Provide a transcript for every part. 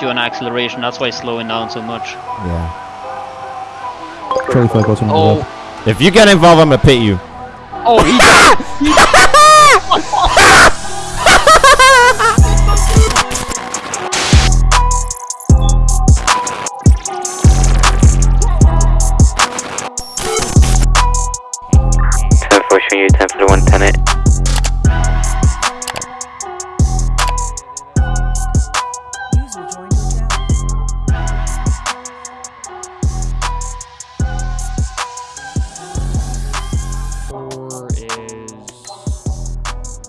you on acceleration. That's why slowing down so much. Yeah. Charlie flag the Oh. If you get involved, I'm gonna pit you. oh, he Ten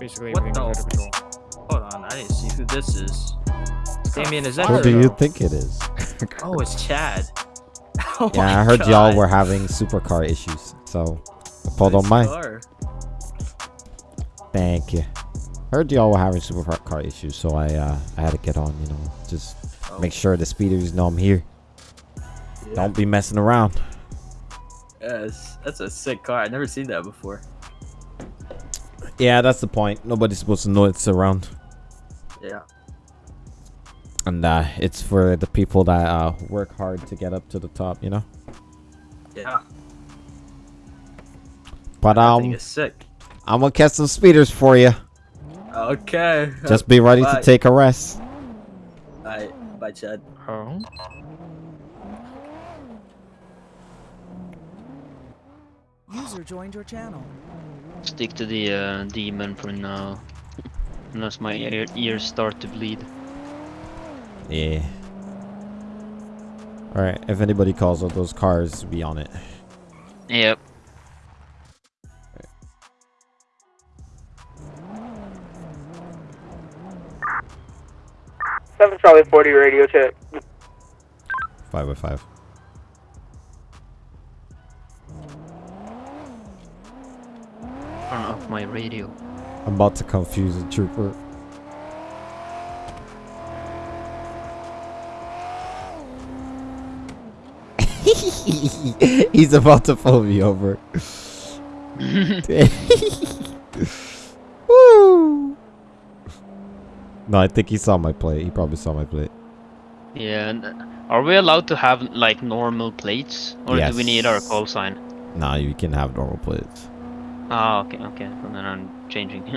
basically What everything the- was under control. Hold on, I didn't see who this is. Damien, is that Who do you think it is? Oh, it's Chad. Oh yeah, I heard y'all were having supercar issues, so I pulled on Nice mine. car. Thank you. Heard y'all were having supercar issues, so I uh, I had to get on. You know, just Oh. make sure the speeders know I'm here. Yeah. Don't be messing around. Yes, that's a sick car. I've never seen that before. Yeah, that's the point. Nobody's supposed to know it's around, Yeah. and uh, it's for the people that uh, work hard to get up to the top. You know. Yeah. But I um, think it's sick. I'm gonna catch some speeders for you. Okay. Just be ready Bye. to take a rest. Bye. Bye, Chad. Oh. User joined your channel. stick to the uh, demon for now. Unless my ear ears start to bleed. Yeah. All right. If anybody calls out those cars, be on it. Yep. Seven Charlie forty radio check. Five by five. My radio. I'm about to confuse the trooper. He's about to pull me over. Woo! No, I think he saw my plate. He probably saw my plate. Yeah. Are we allowed to have like normal plates, or do we need our call sign? Nah, you can have normal plates. Ah, okay, okay. So then I'm changing.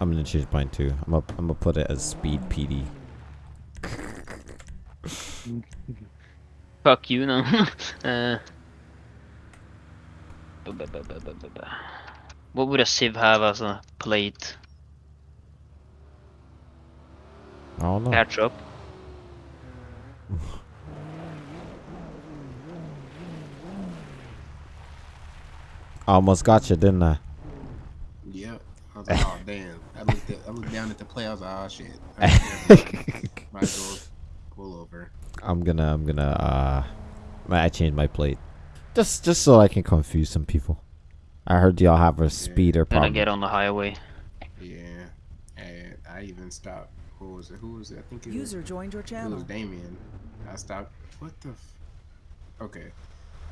I'm gonna change mine too. I'm gonna, I'm gonna put it as speed PD. Fuck you now. uh, what would a sieve have as a plate? I don't know. Catch I almost got you, didn't I? Yep. I was like, oh damn. I looked at, I looked down at the play. I was like, oh shit. I Might as pull over. I'm gonna I'm gonna uh I changed my plate. Just just so I can confuse some people. I heard y'all have a speeder Then I problem. get on the highway. Yeah. And I even stopped. Who was it? Who was it? I think it was, User joined your it was. Damien. I stopped. What the? F- okay.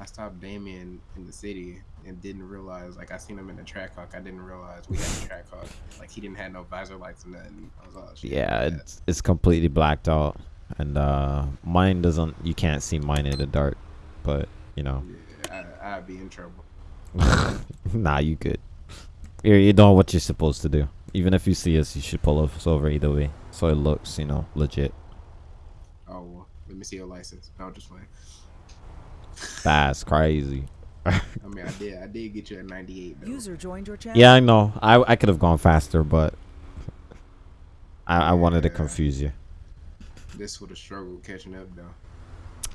I stopped Damien in the city and didn't realize. Like I seen him in the track hawk. I didn't realize we had a track hawk. Like he didn't have no visor lights or nothing. I was like, oh, yeah, it's it's completely blacked out. And uh mine doesn't you can't see mine in the dark. But you know. Yeah, I, I'd be in trouble. nah, you good. You're you're doing what you're supposed to do. Even if you see us, you should pull us over either way. So it looks, you know, legit. Oh, well, let me see your license. No, just playing. That's crazy. I mean, I did. I did get you at 98 though. User joined your channel. Yeah, I know. I I could have gone faster, but I I wanted to confuse you. This would have struggled catching up though.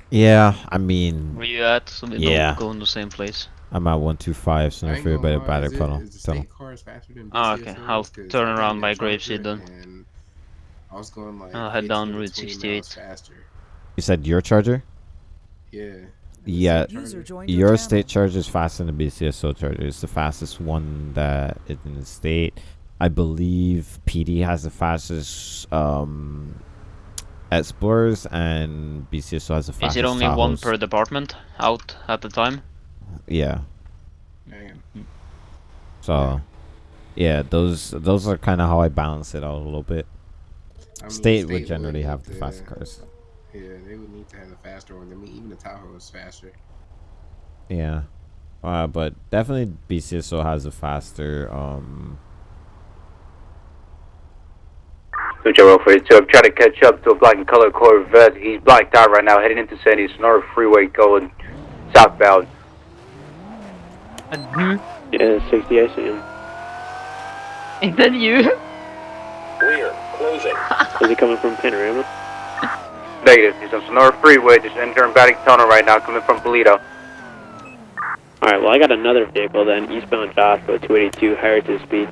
Yeah, I mean, Where you at? So we Yeah. don't go in the same place. I'm at 125, so I if ain't better, lie, better is it- put is the Tell 'em. state cars faster than Ah, okay. ones? I'll 'Cause turn around in by the then. I was going like I'll head down Route 68. Faster. You said your charger? Yeah. Yeah, your your channel. state charger is faster than the BCSO charger. It's the fastest one that is in the state. I believe PD has the fastest um, Explorers, and BCSO has the fastest. Is it only one per department out at the time? Yeah. Damn. So, yeah, those those are kind of how I balance it out a little bit. I mean, State would generally need have the to- faster cars. Yeah, they would need to have a faster one. I mean, even the Tahoe is faster. Yeah. Uh, but definitely BCSO has a faster um Joe 42. I'm trying to catch up to a black and colored Corvette. He's blacked out right now, heading into Sandy Senora Freeway going southbound. And Yeah, 60, I see him. Is that you? We're closing. Is he coming from Panorama? Negative. He's on Senora Freeway, just entering Braddock Tunnel right now, coming from Paleto. Alright, well, I got another vehicle then, eastbound Joshua, 282, higher to speed.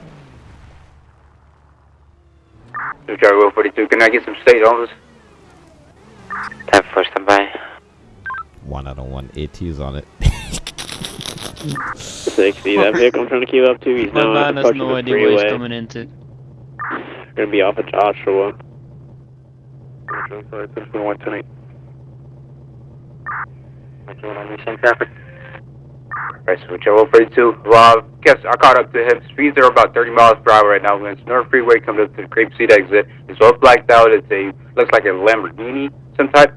Joe 42. Can I get some state office? 10 4, stand by. one out of one ATs on it. 60, that vehicle I'm trying to keep up to, he's My now man has approaching no the idea where he's freeway. coming into. Gonna be off of Joshua. Right, so Joe 42. Well, I guess I caught up to him. Speeds are about 30 miles per hour right now. When Senora Freeway comes up to the Grapeseed exit, it's all blacked out. It's a, looks like a Lamborghini, some type.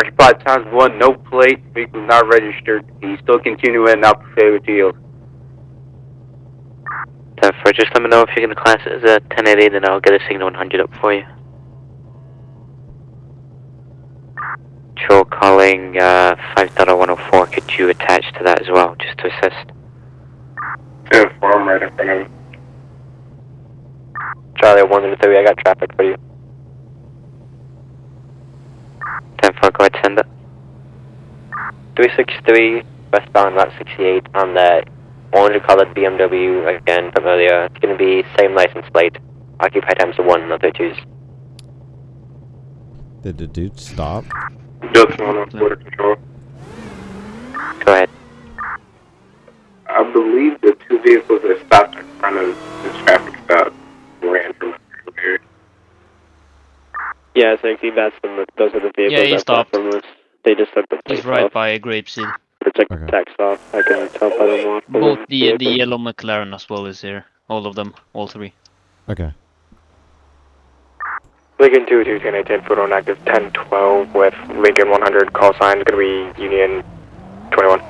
Occupied times one, no plate, vehicle not registered. He's still continuing now for failure to yield. 10 4, just let me know if you're going to class as a 1080, then I'll get a signal 100 up for you. Patrol calling uh, 5.104. Could you attach to that as well, just to assist? 10 4, I'm right in front of him. Charlie, 103, I got traffic for you. 10 4, go ahead, send it. 363, westbound Route 68 on the orange colored BMW, again, from earlier. It's gonna be same license plate. Occupy times the one, no 32s. Did the dude stop? Just one on border control. Go ahead. I believe the two vehicles that stopped in front of the traffic stop ran from here. Yeah, 60, that's the, those are the vehicles Yeah, he that stopped. from us. They just took the He's plates right off. by Grapeseed. Protect Okay. the text off. I can tell by the walk. Both the the yellow McLaren as well is here. All of them, all three. Okay. Lincoln 2 2 10 10 foot on oh, active 1012 with Lincoln 100 call sign is going to be Union 21.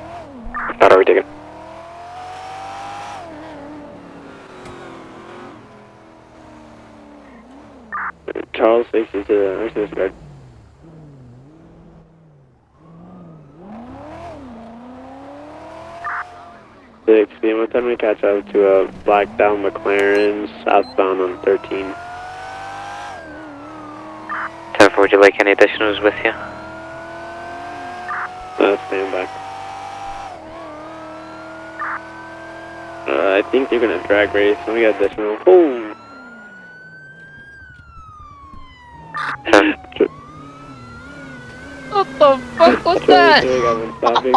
Not already taken. Charles 60 to the access guard. Six PM, what time we catch up to a black down McLaren southbound on 13? 10 4, would you like any additionals with you? Uh, stand by. Uh, I think they're gonna drag race. Let me get additional. Boom! 10 What the fuck was that? Sorry, got stopping.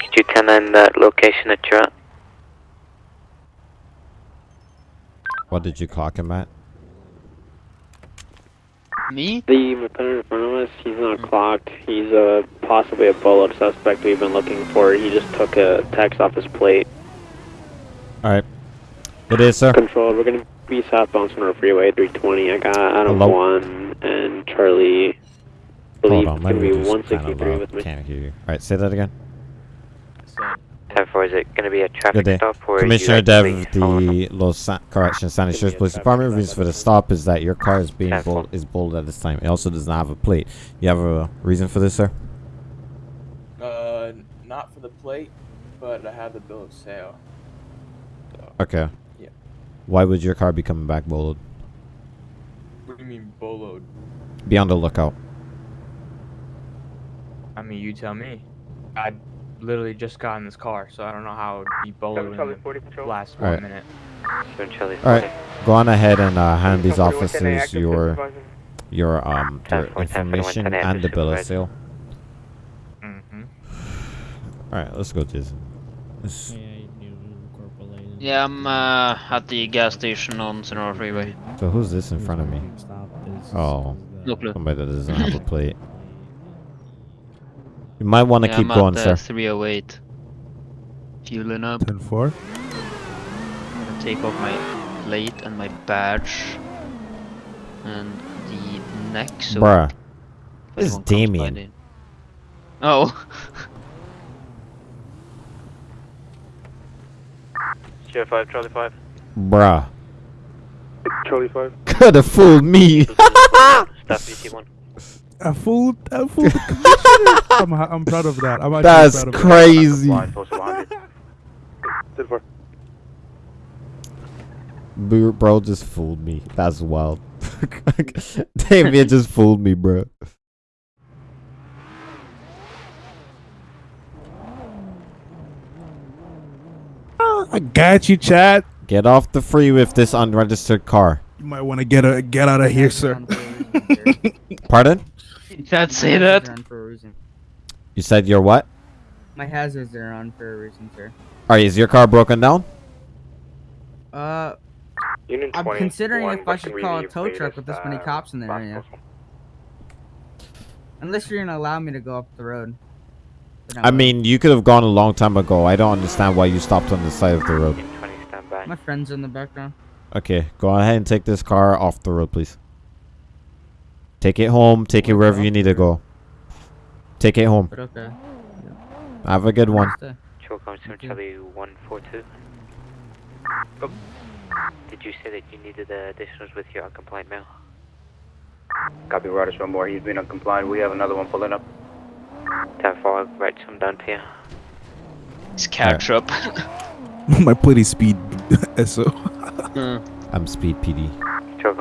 Could you 10 in that location that you're at? What did you clock him at? Me? The McLaren in front of us, he's not clocked. He's uh, possibly a bullet suspect we've been looking for. He just took a text off his plate. Alright. It is, sir. Control, we're gonna be southbound Senora Freeway 320. I got Adam Hello? 1 and Charlie. Hold on, let me be just kind 163 of with uh, me. can't hear you. Alright, say that again. 10 4, is it going to be a Good traffic day. stop or Commissioner Dev, actually following up? the Los San- Correction San Give me Andreas a Police traffic Department. stop Reason for the the stop is that your car is being Careful. bold, is bold at this time. It also does not have a plate. You have a reason for this, sir? Uh, not for the plate, but I have the bill of sale. Okay. Yeah. Why would your car be coming back bolded? What do you mean boloed? Be on the lookout. I mean, you tell me. I literally just got in this car, so I don't know how it would be bowling in the last one Alright. minute. Alright. Go on ahead and uh, hand these officers your your um your 10, 10, information and the bill of sale. Mm-hmm. Alright, let's go, Jason. Let's- Yeah, I'm uh, at the gas station on Senora Freeway. So who's this in front of me? Oh, No clue. somebody that doesn't have a plate. You might want to Yeah, keep I'm going, at, sir. uh, 308. Fueling up. 10 4. take off my plate and my badge and the neck. So Bruh. This is anyone Damien. Oh. Sierra 5, Charlie 5. Bruh. Charlie 5. Could have fooled me. Staff BT1. I fooled, I fooled the commissioner. I'm, I'm proud of that. I'm actually That's proud of crazy. Bro bro just fooled me. That's wild. Damien just fooled me, bro. I got you, Chad. Get off the free with this unregistered car. You might want to get a get out of here, sir. Pardon? Dad say that? For a reason. You said you're what? My hazards are on for a reason, sir. Alright, is your car broken down? Uh, Union I'm considering if I should call a tow truck with this many uh, cops in the area. Unless you're gonna allow me to go up the road. I mean, you could have gone a long time ago. I don't understand why you stopped on the side of the road. Union 20, stand by. my friend's in the background. Okay, go ahead and take this car off the road, please. Take it home. Take it wherever you need to go. Take it home. Okay. Have a good one. Stay. Charlie 142. Did you say that you needed the additionals with your uncompliant mail? Copy Ryder one more. He's been uncompliant. We have another one pulling up. 10 4, write some down here. you. It's catch up. My plate speed SO. Uh, I'm Speed PD. Chill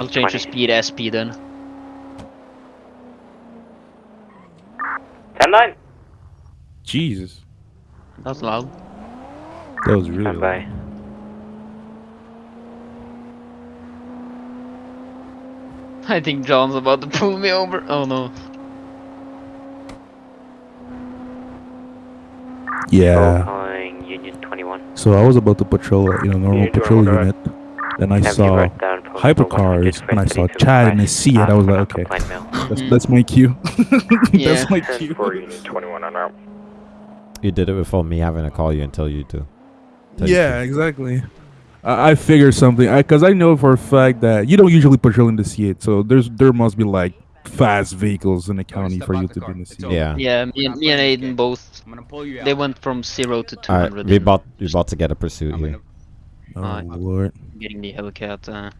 I'll change the speed SP then. 10 9. Jesus, That's loud. that was really. Stand by. I think John's about to pull me over. Oh no. Yeah. Calling Union 21. So I was about to patrol, a, you know, normal You do patrol remember unit. Then I Have saw wrote down hypercars, and I saw Chad and for his seat, and I was like, okay, mail. That's, that's my cue. Yeah. that's my 10 cue. 4, Union 21 on out. You did it before me having to call you and tell you to. Tell you Yeah, to. exactly. I, I figured something, I because I know for a fact that you don't usually patrol in the C8, so there's there must be like fast vehicles in the county for you to car. be in the It's C8. Yeah. Yeah, me and, me and Aiden both. I'm gonna pull you out. They went from zero to two Alright, hundred. we about we about to get a pursuit I'm here. gonna- Oh Alright. lord. Getting the Hellcat. Uh,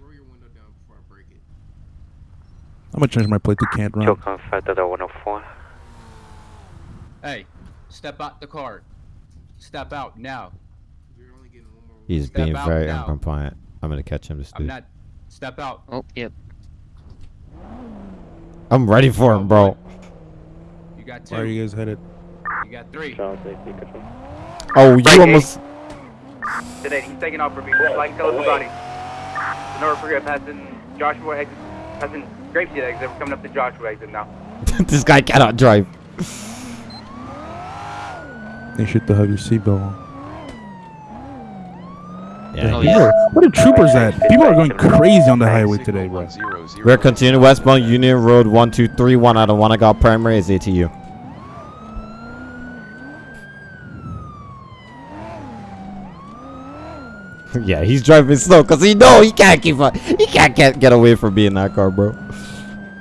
Roll your window down before I break it. I'm gonna change my plate to can't Chill run. on 5 104. Hey, step out the car. Step out now. You're only getting one more. He's Step being out very now. uncompliant. I'm gonna catch him, this I'm dude. not. Step out. oh, yep. I'm ready for him, bro. You got two. Where are you guys headed? You got three. Oh, you Right, almost. Today, he's taking off for me. Flying colors body. The North Korea passing Joshua exit, passing Grapeseed exit. We're coming up to Joshua exit now. this guy cannot drive. They should have your seatbelt on. Yeah. Oh, People yeah. are- Where the troopers at? People are going crazy on the highway today, bro. We're continuing westbound Union Road 1231 out of Wannagal Primary is ATU. Yeah, he's driving slow because he know he can't keep up. He can't get, get away from being in that car, bro.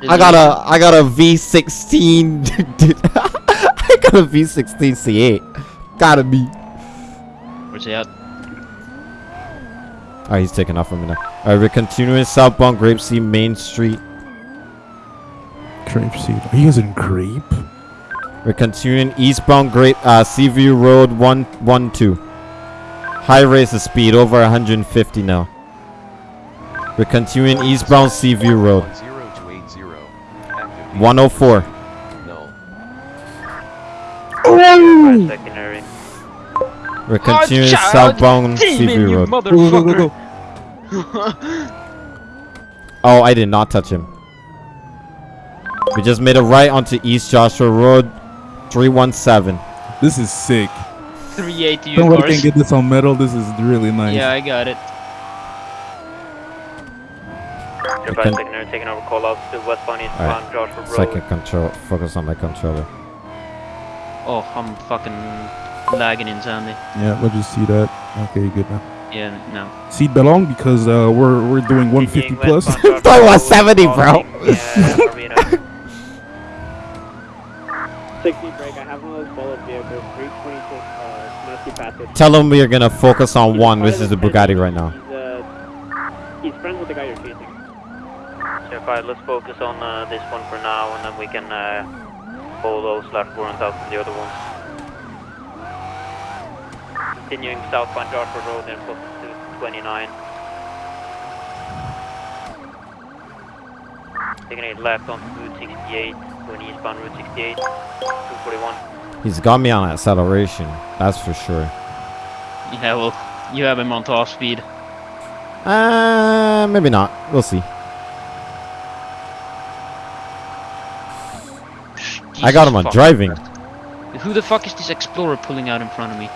I got a I got a V16. I got a V16 C8. Gotta be. Where's he at? Alright, he's taking off from me now. Alright, we're continuing southbound Grapeseed Main Street. Grapeseed. Are you guys in grape? We're continuing eastbound Grape uh, Seaview Road 112. High race of speed over 150 now. We're continuing eastbound Seaview Road 104. Five secondary. We're continuing child, southbound demon, Seaview you Road. Go, go, go, go, motherfucker. Oh, I did not touch him. We just made a right onto East Joshua Road 317. This is sick. 380 Somebody cars. can get this on metal. This is really nice. Yeah, I got it. Your can- secondary taking over call outs to westbound Alright, eastbound Joshua Road. Second control. Focus on my controller. Oh, I'm fucking lagging in Sandy. Yeah, let's just see that. Okay, you good now. Yeah, no. Seat belong because uh, we're we're doing 150 plus. Thought it was 70, bro. 60 break. I have one of those bullet vehicles, 326 uh, Nasty Passage. Tell him we are gonna focus on one, which is the Bugatti right now. He's, uh, he's friends with the guy you're chasing. Sure, fine. Let's focus on uh, this one for now, and then we can uh, those slash warrant out from the other ones. Continuing southbound Dartford Road and focus to 29. Taking a left onto Route 68, going eastbound Route 68, 241. He's got me on acceleration. That's for sure. Yeah, well, you have him on top speed. Uh, maybe not. We'll see. I got him on fuck. driving. Who the fuck is this Explorer pulling out in front of me?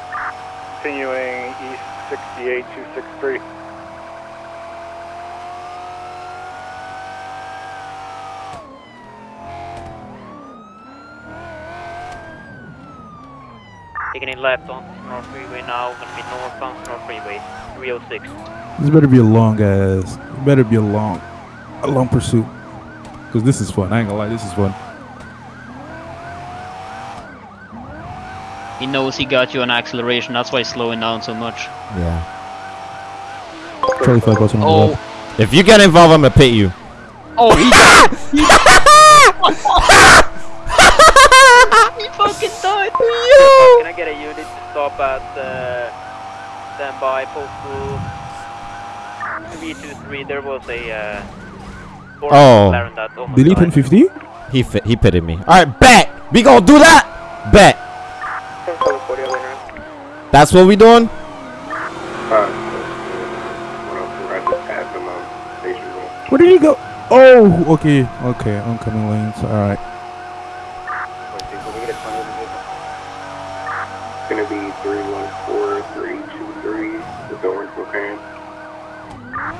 Continuing east 68 263. Taking a left onto North Freeway now, going to be northbound North Freeway, 306. This better be a long ass. It better be a long, a long pursuit. Cause this is fun. I ain't gonna lie, this is fun. He knows he got you on acceleration, that's why he's slowing down so much. Yeah. Charlie five bucks on the Oh. left. If you get involved, I'm gonna pit you. Oh, he He fucking died! Can I get a unit to stop at uh, standby postal 323? There was a uh, Oh. McLaren that almost Delete died. 150? He fit, he pitted me. All right, bet. We gonna do that. Bet. That's what we doing. Where did he go? Oh, okay, okay. Oncoming lanes. All right.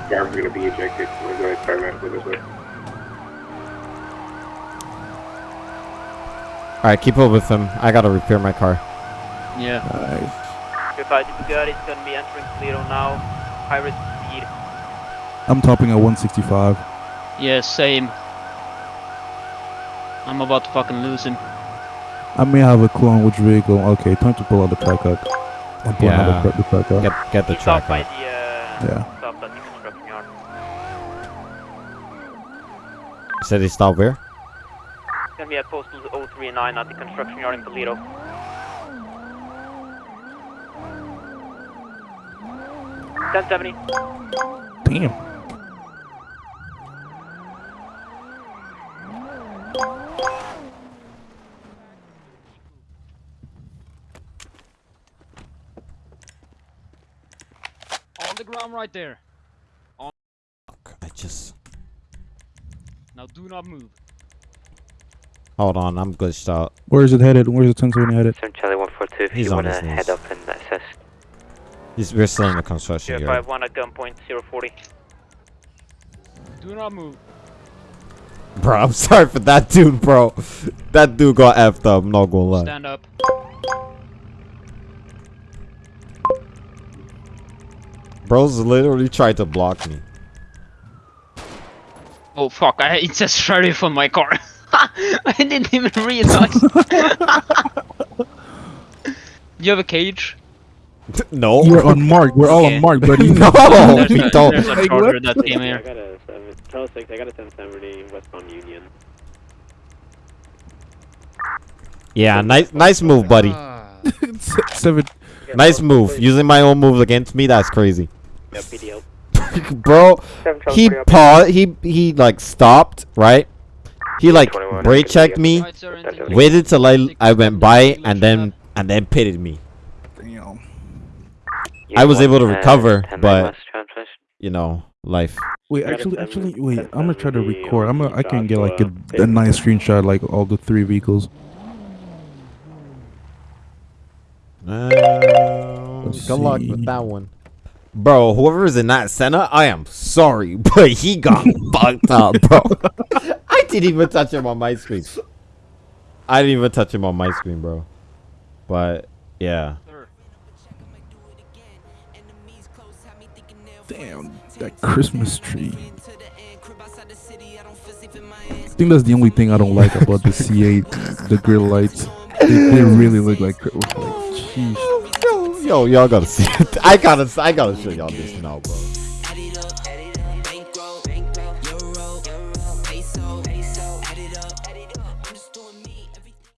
Driver's gonna be ejected. We're gonna turn that with us. All right, keep up with him. I gotta repair my car. Yeah. Nice. Your fight Bugatti is going to be entering Toledo now. High risk speed. I'm topping at 165. Yeah, same. I'm about to fucking lose him. I may have a clue on which vehicle. Okay, time to pull out the track out. I'm pulling Yeah. out the, the track. Get get the He stopped track by out. the, uh, Yeah. stopped at the construction yard. Said he stopped where? It's going to be at postal 039 at the construction yard in Toledo. Ten seventy. Damn. On the ground right there. On. I just Now do not move. hold on. I'm glitched out. Where is it headed? Where's the 1070 headed? Seven Charlie 142, if He's you on want his to knees. head up and assist. He's, we're still in the construction Zero yard. five one at gunpoint 040. Do not move. Bro, I'm sorry for that dude, bro. That dude got effed up. I'm not gonna lie. Stand up. Bro's literally tried to block me. Oh fuck, I, it says sheriff on my car. I didn't even realize. you have a cage? no. We're unmarked. We're all Okay. unmarked, buddy. no, There's we a, don't. there's a Like, charger that came I here. got a seven, Charles six. I got a 1070 westbound Union. Yeah, nice, nice move, buddy. Seven. Nice move. Using my own moves against me, that's crazy. Yeah, PDL. Bro, he paused. He he like stopped, right? He like brake checked me, Right, sir, into- waited till I I went by, and then and then pitted me. I was able to recover, but- You know, life. Wait, actually, actually, wait. I'm gonna try to record. I'm on gonna, I can get like a, a nice screenshot, like all the three vehicles. Good luck with that one. Bro, whoever is in that center, I am sorry, but he got fucked up, bro. I didn't even touch him on my screen. I didn't even touch him on my screen, bro. But yeah. Damn, that Christmas tree. I think that's the only thing I don't like about the C8, the grill lights. They, they really look like Christmas. Jeez. Yo, y'all gotta see it. I gotta, I gotta show y'all this now, bro.